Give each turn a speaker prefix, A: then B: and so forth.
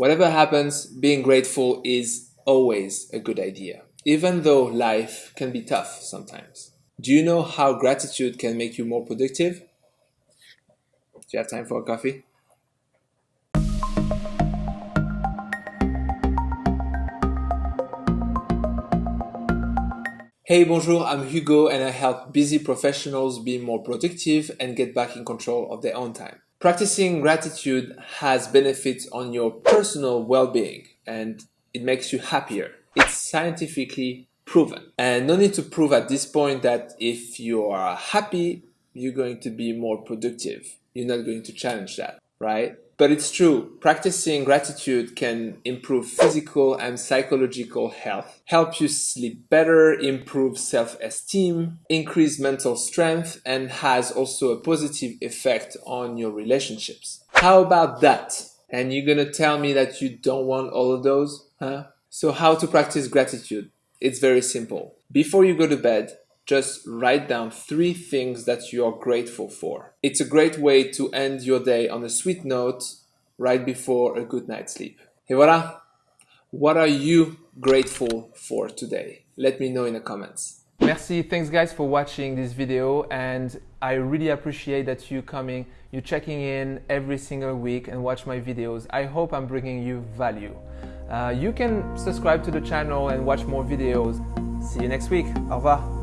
A: Whatever happens, being grateful is always a good idea, even though life can be tough sometimes. Do you know how gratitude can make you more productive? Do you have time for a coffee? Hey, bonjour, I'm Hugo and I help busy professionals be more productive and get back in control of their own time. Practicing gratitude has benefits on your personal well-being and it makes you happier. It's scientifically proven. And no need to prove at this point that if you are happy, you're going to be more productive. You're not going to challenge that, right? But it's true, practicing gratitude can improve physical and psychological health, help you sleep better, improve self-esteem, increase mental strength, and has also a positive effect on your relationships. How about that? And you're gonna tell me that you don't want all of those, huh? So how to practice gratitude? It's very simple. Before you go to bed, just write down three things that you are grateful for. It's a great way to end your day on a sweet note right before a good night's sleep. Et voilà! What are you grateful for today? Let me know in the comments. Merci, thanks guys for watching this video and I really appreciate that you coming, you checking in every single week and watch my videos. I hope I'm bringing you value. Uh, you can subscribe to the channel and watch more videos. See you next week. Au revoir.